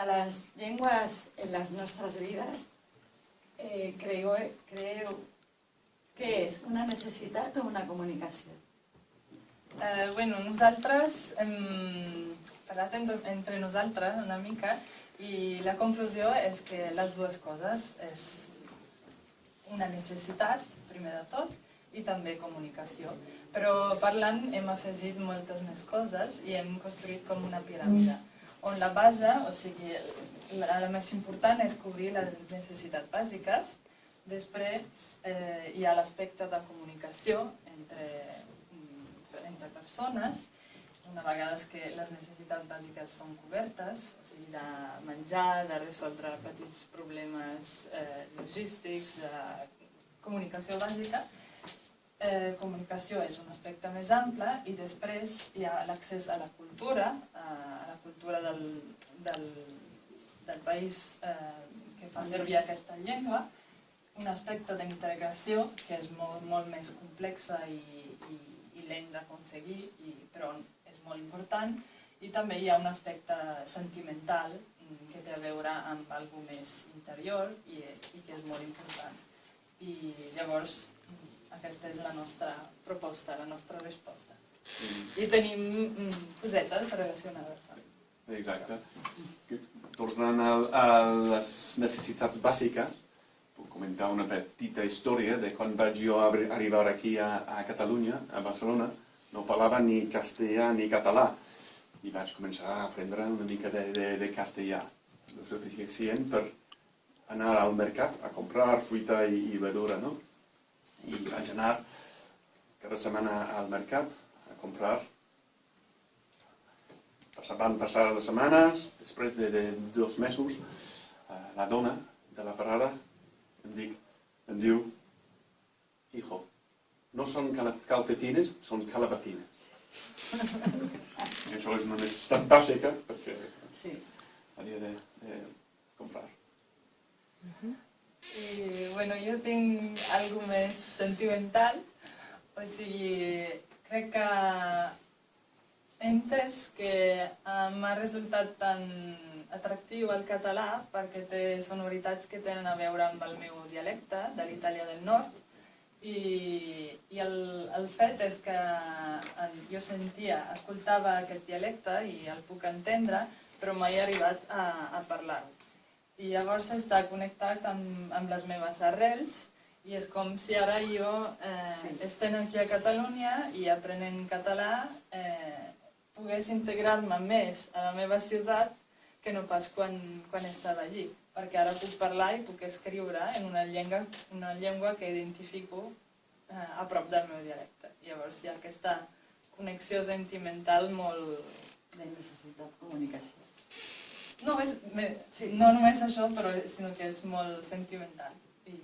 de las llengües en les nostres vides, eh, creu, creu que és una necessitat o una comunicació? Eh, bueno, nosaltres hem parlat entre, entre nosaltres una mica i la conclusió és que les dues coses és una necessitat, primer de tot, i també comunicació. Però parlant hem afegit moltes més coses i hem construït com una piràmide, on la base, o sigui, la, la més important és cobrir les necessitats bàsiques, després eh, hi ha l'aspecte de comunicació entre, entre persones, una vegada que les necessitats bàsiques són cobertes, o sigui, de menjar, de resoldre petits problemes eh, logístics, de comunicació bàsica, eh, comunicació és un aspecte més ample i després hi ha l'accés a la cultura, a la cultura del, del, del país eh, que fa servir aquesta llengua, un aspecte d'integració que és molt, molt més complexa i, i, i lent d'aconseguir, però és molt important, i també hi ha un aspecte sentimental mm, que té a veure amb alguna més interior i, i que és molt important. I llavors aquesta és la nostra proposta, la nostra resposta. I tenim mm, cosetes relacionades amb. Exacte. Tornant a, a les necessitats bàsiques, puc comentar una petita història de quan vaig jo arribar aquí a, a Catalunya, a Barcelona, no parlava ni castellà ni català, i vaig començar a aprendre una mica de, de, de castellà, el suficient per anar al mercat a comprar fruita i, i verdura, no? I vaig anar cada setmana al mercat a comprar. Van passar les setmanes, després de, de dos mesos, eh, la dona de la parada em, dic, em diu hijo, no són calcetines, són calabacines. I això és una necessitat bàsica perquè sí. havia de, de comprar. Uh -huh. I, bueno, jo tinc algo més sentimental, o sigui, crec que he entès que m'ha resultat tan atractiu el català perquè té sonoritats que tenen a veure amb el meu dialecte de l'Itàlia del Nord. I, i el, el fet és que jo sentia, escoltava aquest dialecte i el puc entendre, però mai he arribat a, a parlar-ho i llavors està connectat amb, amb les meves arrels i és com si ara jo eh, sí. estem aquí a Catalunya i aprenent català eh, pogués integrar-me més a la meva ciutat que no pas quan, quan estava allí perquè ara puc parlar i puc escriure en una llengua, una llengua que identifico eh, a prop del meu dialecte. Llavors hi ha aquesta connexió sentimental molt... De necessitat comunicació. No, és, sí, no només això, però, sinó que és molt sentimental. I